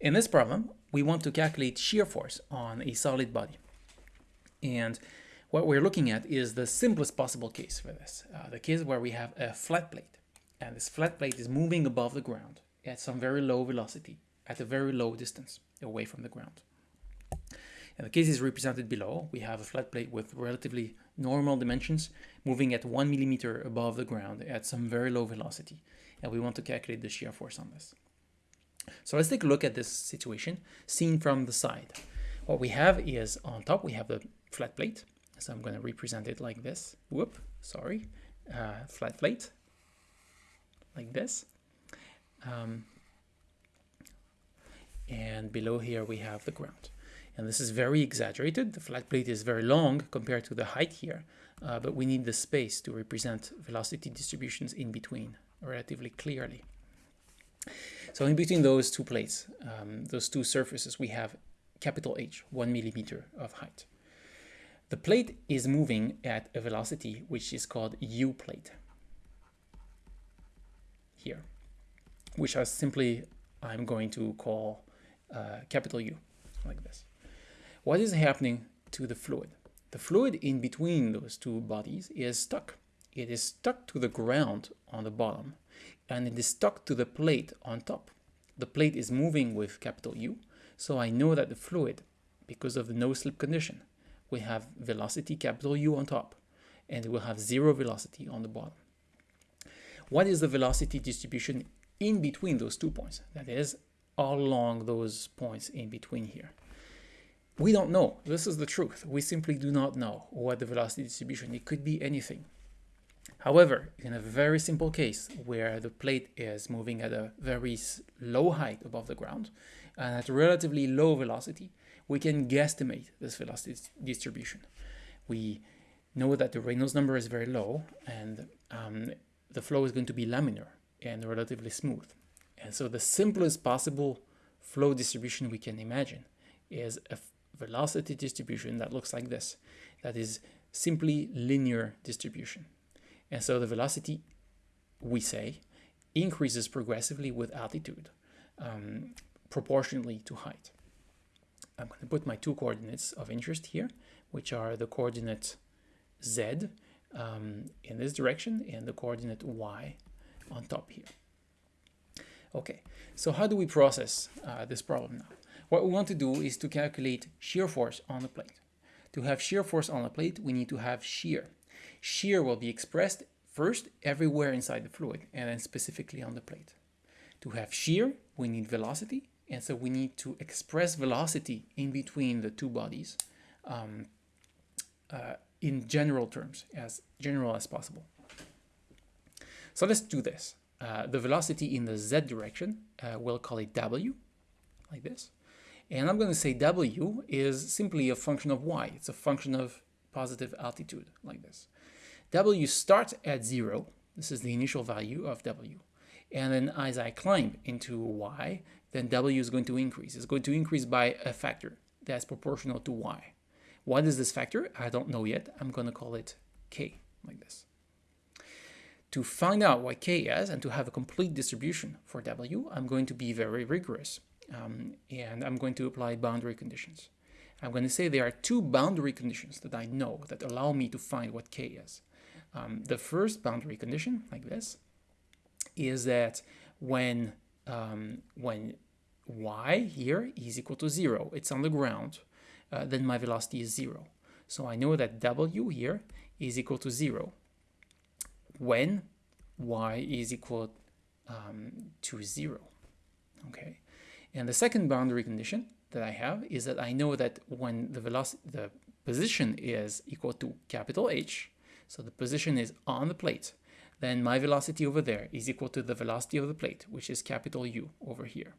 In this problem, we want to calculate shear force on a solid body. And what we're looking at is the simplest possible case for this. Uh, the case where we have a flat plate. And this flat plate is moving above the ground at some very low velocity, at a very low distance away from the ground. And the case is represented below. We have a flat plate with relatively normal dimensions moving at one millimeter above the ground at some very low velocity. And we want to calculate the shear force on this. So let's take a look at this situation seen from the side. What we have is on top, we have the flat plate. So I'm going to represent it like this. Whoop, sorry. Uh, flat plate, like this. Um, and below here we have the ground. And this is very exaggerated. The flat plate is very long compared to the height here, uh, but we need the space to represent velocity distributions in between relatively clearly. So in between those two plates, um, those two surfaces, we have capital H, one millimeter of height. The plate is moving at a velocity which is called u plate here, which I simply I'm going to call uh, capital U, like this. What is happening to the fluid? The fluid in between those two bodies is stuck. It is stuck to the ground on the bottom and it is stuck to the plate on top. The plate is moving with capital U, so I know that the fluid, because of the no-slip condition, will have velocity capital U on top, and it will have zero velocity on the bottom. What is the velocity distribution in between those two points? That is, all along those points in between here. We don't know. This is the truth. We simply do not know what the velocity distribution. It could be anything. However, in a very simple case where the plate is moving at a very low height above the ground and at relatively low velocity, we can guesstimate this velocity distribution. We know that the Reynolds number is very low and um, the flow is going to be laminar and relatively smooth. And so the simplest possible flow distribution we can imagine is a velocity distribution that looks like this. That is simply linear distribution. And so the velocity, we say, increases progressively with altitude, um, proportionally to height. I'm going to put my two coordinates of interest here, which are the coordinate z um, in this direction and the coordinate y on top here. Okay, so how do we process uh, this problem now? What we want to do is to calculate shear force on the plate. To have shear force on the plate, we need to have shear. Shear will be expressed first everywhere inside the fluid and then specifically on the plate. To have shear, we need velocity, and so we need to express velocity in between the two bodies um, uh, in general terms, as general as possible. So let's do this. Uh, the velocity in the z direction, uh, we'll call it w, like this. And I'm going to say w is simply a function of y. It's a function of positive altitude, like this. W starts at zero. This is the initial value of W. And then as I climb into Y, then W is going to increase. It's going to increase by a factor that's proportional to Y. What is this factor? I don't know yet. I'm going to call it K, like this. To find out what K is and to have a complete distribution for W, I'm going to be very rigorous. Um, and I'm going to apply boundary conditions. I'm going to say there are two boundary conditions that I know that allow me to find what K is. Um, the first boundary condition, like this, is that when, um, when y here is equal to 0, it's on the ground, uh, then my velocity is 0. So I know that w here is equal to 0 when y is equal um, to 0. Okay, and the second boundary condition that I have is that I know that when the velocity, the position is equal to capital H, so the position is on the plate. Then my velocity over there is equal to the velocity of the plate, which is capital U over here.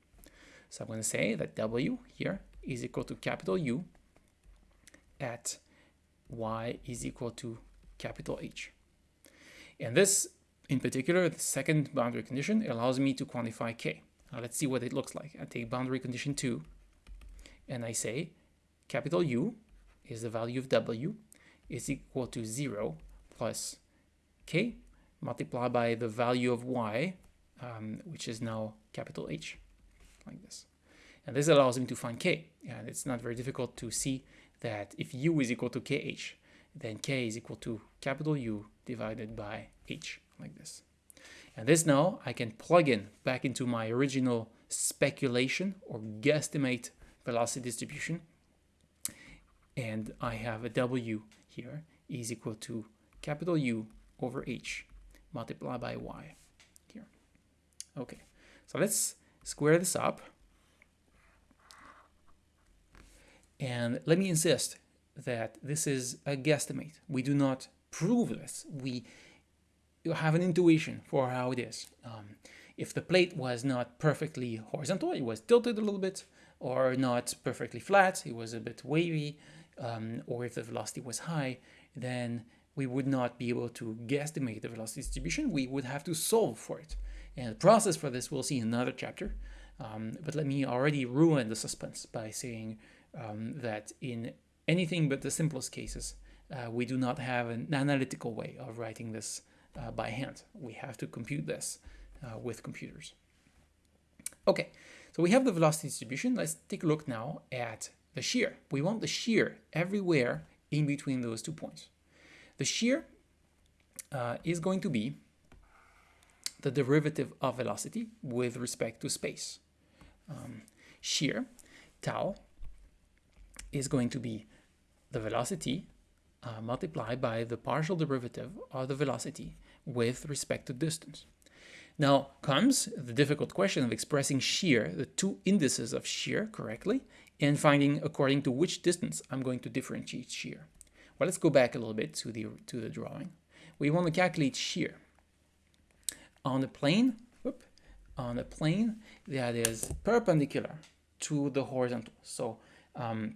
So I'm going to say that W here is equal to capital U at Y is equal to capital H. And this, in particular, the second boundary condition allows me to quantify K. Now let's see what it looks like. I take boundary condition 2 and I say capital U is the value of W is equal to 0 plus k multiplied by the value of y, um, which is now capital H, like this. And this allows me to find k. And it's not very difficult to see that if u is equal to kh, then k is equal to capital U divided by h, like this. And this now I can plug in back into my original speculation or guesstimate velocity distribution. And I have a W here is equal to capital U over H multiplied by Y here. Okay, so let's square this up. And let me insist that this is a guesstimate. We do not prove this. We have an intuition for how it is. Um, if the plate was not perfectly horizontal, it was tilted a little bit, or not perfectly flat, it was a bit wavy, um, or if the velocity was high, then we would not be able to guesstimate the velocity distribution. We would have to solve for it. And the process for this we'll see in another chapter. Um, but let me already ruin the suspense by saying um, that in anything but the simplest cases, uh, we do not have an analytical way of writing this uh, by hand. We have to compute this uh, with computers. Okay, we have the velocity distribution. Let's take a look now at the shear. We want the shear everywhere in between those two points. The shear uh, is going to be the derivative of velocity with respect to space. Um, shear, tau, is going to be the velocity uh, multiplied by the partial derivative of the velocity with respect to distance. Now comes the difficult question of expressing shear, the two indices of shear correctly, and finding according to which distance I'm going to differentiate shear. Well, let's go back a little bit to the, to the drawing. We want to calculate shear on a plane, whoop, on a plane that is perpendicular to the horizontal. So um,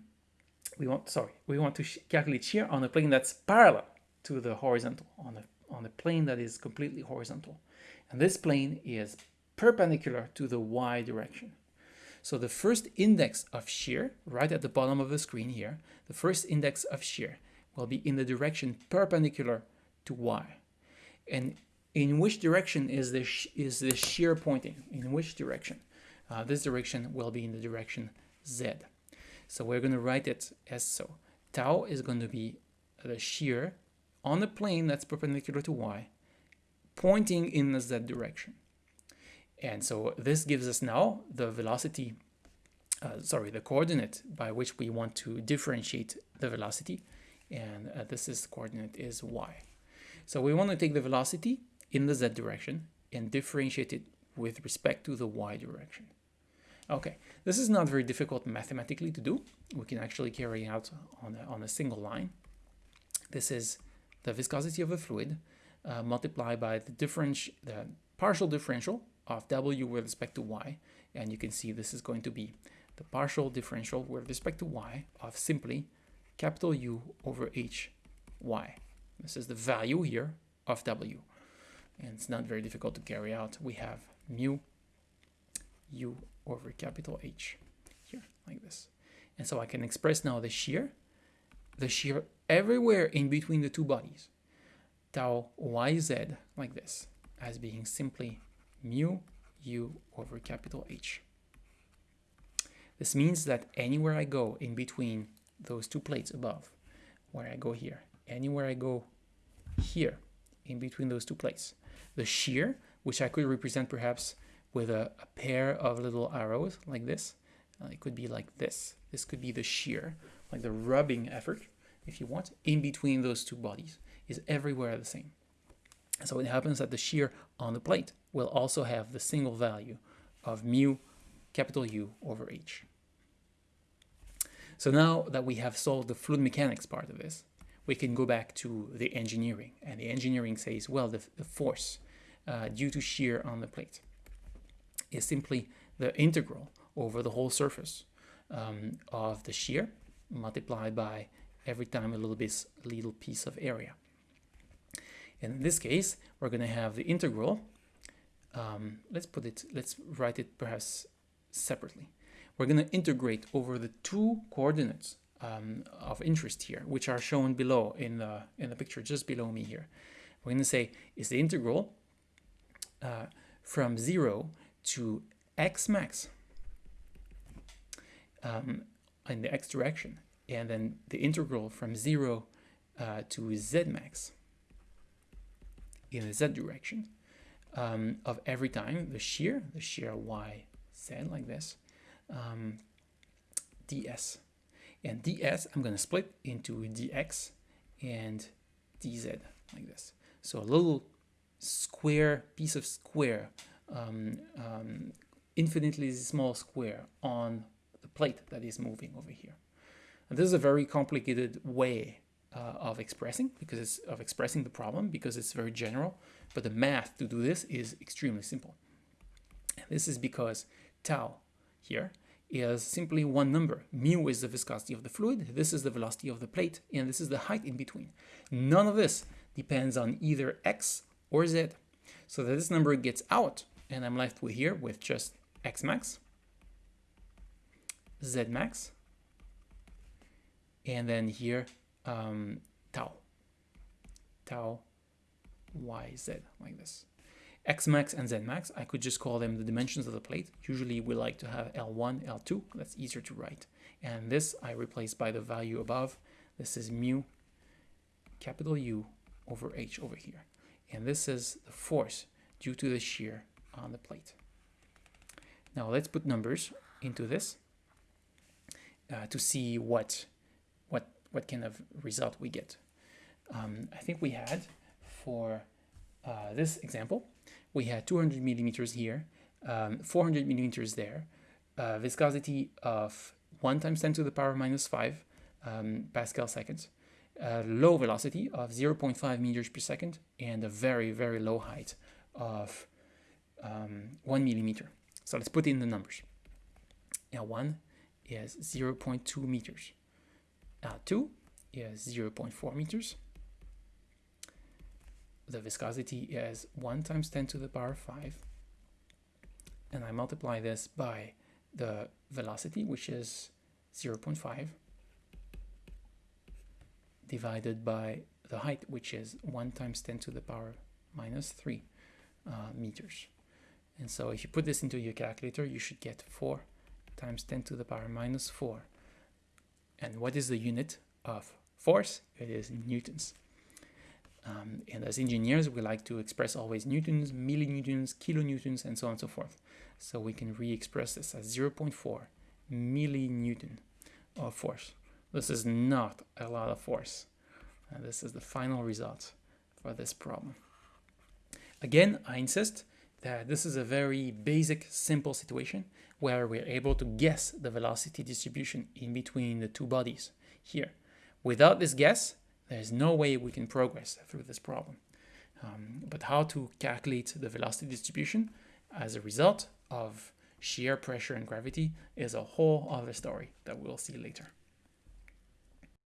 we want, sorry, we want to calculate shear on a plane that's parallel to the horizontal, on a, on a plane that is completely horizontal. And this plane is perpendicular to the y direction. So the first index of shear, right at the bottom of the screen here, the first index of shear will be in the direction perpendicular to y. And in which direction is the, is the shear pointing? In which direction? Uh, this direction will be in the direction z. So we're going to write it as so. Tau is going to be the shear on the plane that's perpendicular to y, pointing in the z direction. And so this gives us now the velocity, uh, sorry, the coordinate by which we want to differentiate the velocity. And uh, this is coordinate is y. So we want to take the velocity in the z direction and differentiate it with respect to the y direction. Okay, this is not very difficult mathematically to do. We can actually carry out on a, on a single line. This is the viscosity of a fluid uh, multiplied by the, the partial differential of W with respect to Y. And you can see this is going to be the partial differential with respect to Y of simply capital U over H Y. This is the value here of W. And it's not very difficult to carry out. We have mu U over capital H here, like this. And so I can express now the shear, the shear everywhere in between the two bodies, tau yz, like this, as being simply mu u over capital H. This means that anywhere I go in between those two plates above, where I go here, anywhere I go here, in between those two plates, the shear, which I could represent perhaps with a, a pair of little arrows like this. Uh, it could be like this. This could be the shear, like the rubbing effort, if you want, in between those two bodies is everywhere the same. So it happens that the shear on the plate will also have the single value of mu capital U over H. So now that we have solved the fluid mechanics part of this, we can go back to the engineering. And the engineering says, well, the, the force uh, due to shear on the plate is simply the integral over the whole surface um, of the shear multiplied by every time a little bit little piece of area. In this case, we're going to have the integral. Um, let's put it, let's write it perhaps separately. We're going to integrate over the two coordinates um, of interest here, which are shown below in the, in the picture just below me here. We're going to say is the integral uh, from 0 to x max um, in the x direction, and then the integral from 0 uh, to z max in the z direction um, of every time the shear, the shear y z like this, um, ds. And ds I'm going to split into dx and dz like this. So a little square piece of square, um, um, infinitely small square on plate that is moving over here. And this is a very complicated way uh, of expressing because it's of expressing the problem because it's very general, but the math to do this is extremely simple. This is because tau here is simply one number. Mu is the viscosity of the fluid, this is the velocity of the plate, and this is the height in between. None of this depends on either x or z. So that this number gets out, and I'm left with here with just x max, z max, and then here um, tau, tau yz, like this. X max and Z max, I could just call them the dimensions of the plate. Usually we like to have L1, L2, that's easier to write. And this I replace by the value above. This is mu capital U over H over here. And this is the force due to the shear on the plate. Now let's put numbers into this uh, to see what, what, what kind of result we get. Um, I think we had for uh, this example, we had 200 millimeters here, um, 400 millimeters there, uh, viscosity of 1 times 10 to the power minus 5 um, Pascal seconds, a low velocity of 0.5 meters per second, and a very, very low height of um, 1 millimeter. So let's put in the numbers. L1 is 0.2 meters. L2 is 0.4 meters. The viscosity is 1 times 10 to the power 5 and I multiply this by the velocity which is 0.5 divided by the height which is 1 times 10 to the power minus 3 uh, meters. And so if you put this into your calculator you should get 4 times 10 to the power minus 4 and what is the unit of force? It is newtons. Um, and as engineers, we like to express always newtons, millinewtons, kilonewtons, and so on and so forth. So we can re-express this as 0.4 millinewton of force. This is not a lot of force. And this is the final result for this problem. Again, I insist that this is a very basic, simple situation where we're able to guess the velocity distribution in between the two bodies here. Without this guess, there's no way we can progress through this problem. Um, but how to calculate the velocity distribution as a result of shear pressure and gravity is a whole other story that we'll see later.